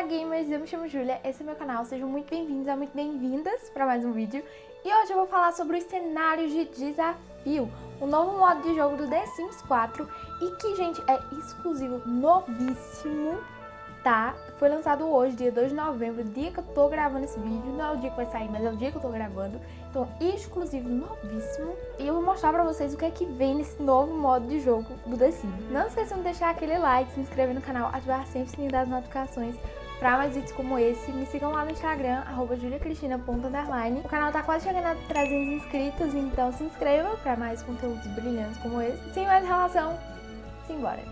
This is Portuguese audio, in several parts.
Olá gamers, eu me chamo Julia, esse é meu canal, sejam muito bem-vindos e muito bem-vindas para mais um vídeo. E hoje eu vou falar sobre os cenários de desafio, o novo modo de jogo do The Sims 4 e que, gente, é exclusivo, novíssimo tá? Foi lançado hoje, dia 2 de novembro, dia que eu tô gravando esse vídeo. Não é o dia que vai sair, mas é o dia que eu tô gravando. Então, exclusivo, novíssimo. E eu vou mostrar pra vocês o que é que vem nesse novo modo de jogo do The Sims. Não esqueçam de deixar aquele like, se inscrever no canal, ativar sempre o sininho das notificações pra mais vídeos como esse. Me sigam lá no Instagram, arroba juliacristina.underline. O canal tá quase chegando a 300 inscritos, então se inscreva pra mais conteúdos brilhantes como esse. Sem mais relação, simbora!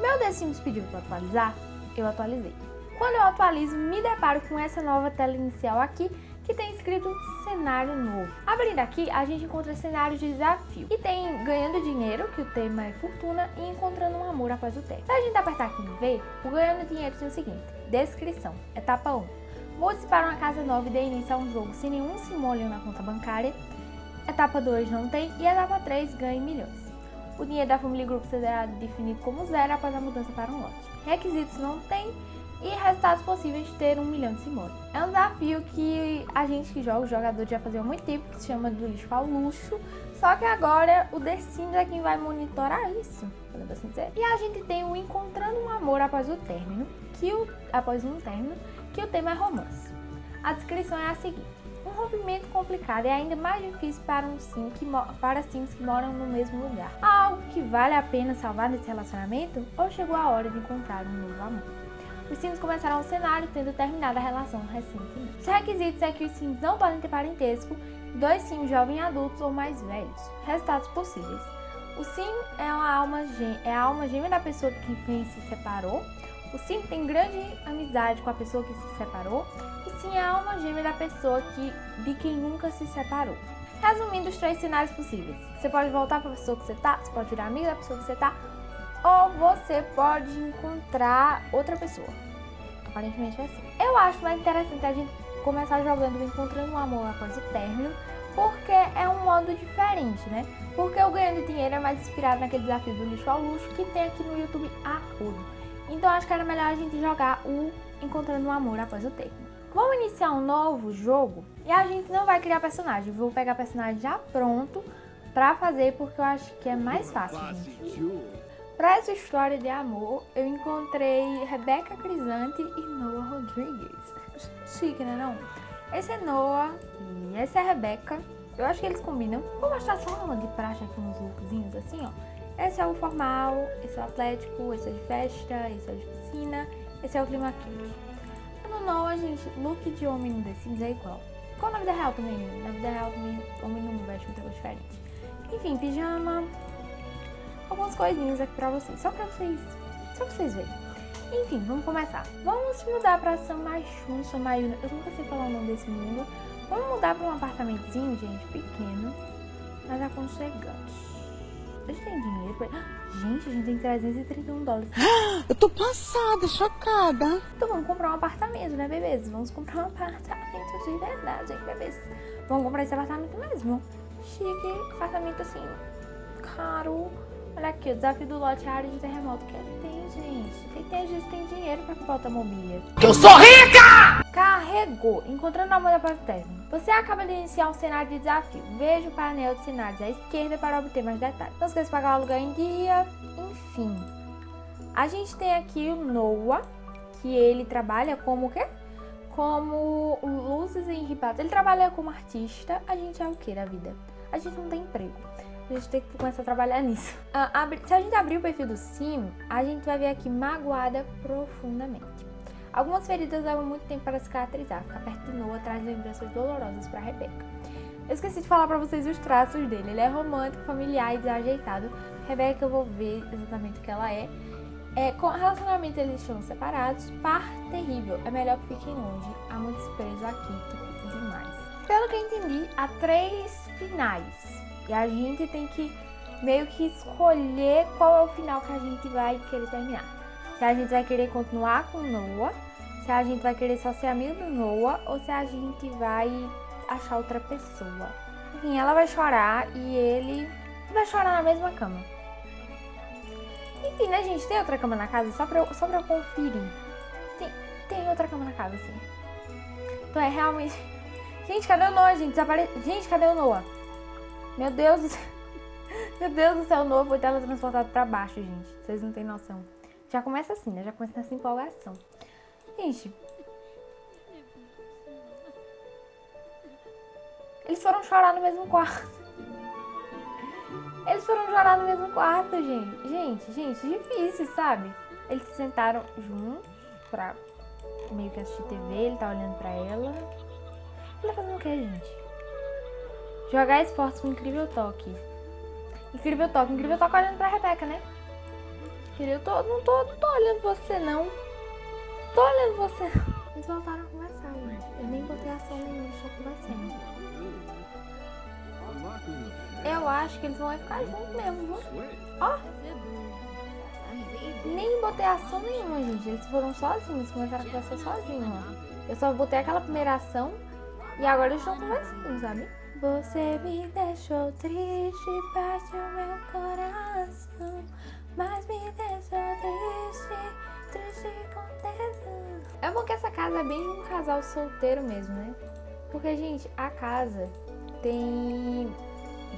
Meu The Sims pediu para atualizar, eu atualizei. Quando eu atualizo, me deparo com essa nova tela inicial aqui, que tem escrito cenário novo. Abrindo aqui, a gente encontra cenários de desafio. E tem ganhando dinheiro, que o tema é fortuna, e encontrando um amor após o teste. Se a gente apertar aqui em V, o ganhando dinheiro tem o seguinte, descrição, etapa 1. Mude-se para uma casa nova e dê início a um jogo sem nenhum simônio na conta bancária. Etapa 2 não tem e etapa 3 ganhe milhões. O dinheiro da família grupo será definido como zero após a mudança para um lote. Requisitos não tem resultados possíveis de ter um milhão de simões. É um desafio que a gente que joga, o jogador já fazia há muito tempo, que se chama do lixo ao luxo, só que agora o The Sims é quem vai monitorar isso, podemos assim dizer. E a gente tem o Encontrando um Amor após o término, que o, após um término, que o tema é romance. A descrição é a seguinte. Um rompimento complicado é ainda mais difícil para, um sim que, para sims que moram no mesmo lugar. Há algo que vale a pena salvar nesse relacionamento ou chegou a hora de encontrar um novo amor? Os sims começaram o cenário tendo terminado a relação recentemente. Os requisitos é que os sims não podem ter parentesco, dois sims jovens adultos ou mais velhos. Resultados possíveis. O sim é, uma alma, é a alma gêmea da pessoa que quem se separou. O sim tem grande amizade com a pessoa que se separou sim é a alma gêmea da pessoa que, de quem nunca se separou. Resumindo os três cenários possíveis. Você pode voltar para a pessoa que você tá, você pode virar amiga da pessoa que você tá, ou você pode encontrar outra pessoa. Aparentemente é assim. Eu acho mais interessante a gente começar jogando Encontrando um Amor após o término, porque é um modo diferente, né? Porque o Ganhando Dinheiro é mais inspirado naquele desafio do lixo ao luxo que tem aqui no YouTube a rodo. Então acho que era melhor a gente jogar o Encontrando um Amor após o término. Vamos iniciar um novo jogo e a gente não vai criar personagem. Vou pegar personagem já pronto pra fazer porque eu acho que é mais fácil, gente. Pra essa história de amor, eu encontrei Rebeca Crisante e Noah Rodrigues. Chique, né não? Esse é Noah e essa é Rebeca. Eu acho que eles combinam. Vou mostrar só uma de praxe aqui, uns lookzinhos assim, ó. Esse é o formal, esse é o atlético, esse é de festa, esse é de piscina, esse é o clima quente no Noah, gente, look de homem no The Sims é igual. Qual na vida real também? Na vida real homem não veste muita coisa diferente. Enfim, pijama, algumas coisinhas aqui pra vocês, só pra vocês, só pra vocês verem. Enfim, vamos começar. Vamos mudar pra São Maiuna, eu nunca sei falar o nome desse mundo. Vamos mudar pra um apartamentozinho, gente, pequeno, mas aconchegante. A gente tem dinheiro pra... Gente, a gente tem 331 dólares. Eu tô passada, chocada. Então vamos comprar um apartamento, né, bebês? Vamos comprar um apartamento de verdade, hein, bebês? Vamos comprar esse apartamento mesmo. Chique, apartamento assim, caro. Olha aqui, o desafio do lote área de terremoto. Que ele tem, gente? Quem tem, gente tem dinheiro pra comprar automobília. Eu sou rica! Carregou. Encontrando a mulher para o término. Você acaba de iniciar um cenário de desafio. Veja o painel de cenários à esquerda para obter mais detalhes. Não esqueça de pagar o aluguel em dia. Enfim. A gente tem aqui o Noah, que ele trabalha como o quê? Como luzes enripadas. Ele trabalha como artista. A gente é o que da vida? A gente não tem emprego a gente tem que começar a trabalhar nisso. Ah, se a gente abrir o perfil do Sim, a gente vai ver aqui magoada profundamente. Algumas feridas levam muito tempo para cicatrizar, ficar perto de Noah traz lembranças dolorosas para Rebeca. Eu esqueci de falar para vocês os traços dele. Ele é romântico, familiar e desajeitado. Rebeca, eu vou ver exatamente o que ela é. é com relacionamento, eles estão separados. Par terrível. É melhor que fiquem longe. Há muito desprezo aqui, tipo, demais. Pelo que eu entendi, há três finais. E a gente tem que meio que escolher qual é o final que a gente vai querer terminar. Se a gente vai querer continuar com Noah, se a gente vai querer só ser amigo do Noah ou se a gente vai achar outra pessoa. Enfim, ela vai chorar e ele vai chorar na mesma cama. Enfim, né, gente? Tem outra cama na casa? Só pra eu, só pra eu conferir. Tem, tem outra cama na casa, sim. Então é realmente... Gente, cadê o Noah, gente? Desapare... Gente, cadê o Noah? Meu Deus. Meu Deus do céu, o Noah foi teletransportado pra baixo, gente. Vocês não têm noção. Já começa assim, né? Já começa nessa empolgação. Gente. Eles foram chorar no mesmo quarto. Eles foram chorar no mesmo quarto, gente. Gente, gente, difícil, sabe? Eles se sentaram juntos pra meio que assistir TV. Ele tá olhando pra ela. Ele tá fazendo o que, gente? Jogar esportes com incrível toque. Incrível toque. Incrível toque olhando pra Rebeca, né? Eu tô, não, tô, não tô olhando você, não. Tô olhando você. Eles voltaram a conversar, gente. Eu nem botei ação nenhuma, só conversando. Eu acho que eles vão ficar juntos mesmo, viu? Ó. Nem botei ação nenhuma, gente. Eles foram sozinhos, começaram a conversar sozinhos, ó. Eu só botei aquela primeira ação e agora eles estão conversando, sabe? Você me deixou triste, parte o meu coração. Mas me deixou triste, triste com tesão. É bom que essa casa é bem um casal solteiro mesmo, né? Porque, gente, a casa tem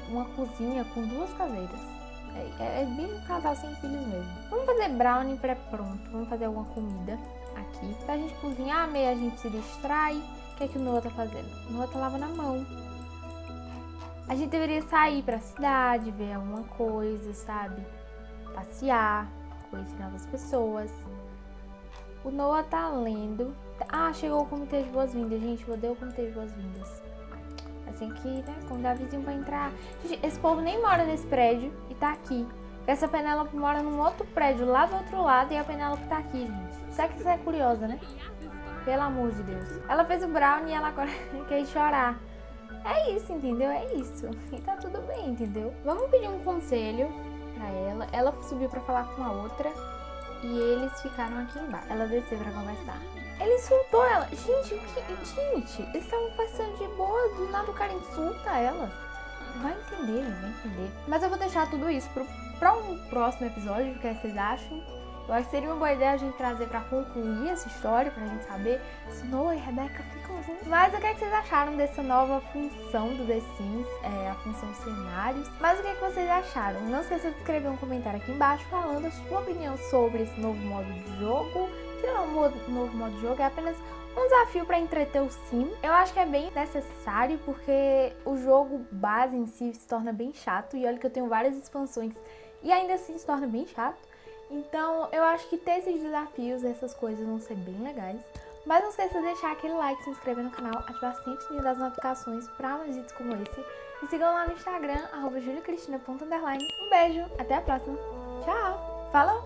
uma cozinha com duas caseiras. É, é, é bem um casal sem filhos mesmo. Vamos fazer brownie pré-pronto. Vamos fazer alguma comida aqui. Pra gente cozinhar, meio a gente se distrai. O que é que o Noah tá fazendo? O Noah tá lavando a mão. A gente deveria sair pra cidade, ver alguma coisa, sabe? passear, conhecer novas pessoas. O Noah tá lendo. Ah, chegou o comitê de boas-vindas, gente. Vou dar o comitê de boas-vindas. Assim que, né, convidar vizinho pra entrar. Gente, esse povo nem mora nesse prédio e tá aqui. Essa Penélope mora num outro prédio lá do outro lado e a Penélope tá aqui, gente. Será que você é curiosa, né? Pelo amor de Deus. Ela fez o brownie e ela agora quer chorar. É isso, entendeu? É isso. E tá tudo bem, entendeu? Vamos pedir um conselho pra ela. Ela subiu pra falar com a outra e eles ficaram aqui embaixo. Ela desceu pra conversar. Ele insultou ela. Gente, o que... Gente, eles estavam passando de boa, do nada o cara insulta ela. Vai entender, vai entender. Mas eu vou deixar tudo isso pro, pra um próximo episódio, o que vocês acham. Eu acho que seria uma boa ideia a gente trazer pra concluir essa história, pra gente saber se Noah e Rebecca ficam juntos. Mas o que, é que vocês acharam dessa nova função do The Sims, é, a função cenários? Mas o que, é que vocês acharam? Não esqueça de escrever um comentário aqui embaixo falando a sua opinião sobre esse novo modo de jogo. Que não é um novo modo de jogo, é apenas um desafio para entreter o sim. Eu acho que é bem necessário porque o jogo base em si se torna bem chato. E olha que eu tenho várias expansões e ainda assim se torna bem chato. Então, eu acho que ter esses desafios, essas coisas vão ser bem legais. Mas não esqueça de deixar aquele like, se inscrever no canal, ativar sempre o sininho das notificações para mais vídeos como esse. E sigam lá no Instagram, arroba. Um beijo, até a próxima. Tchau! Falou!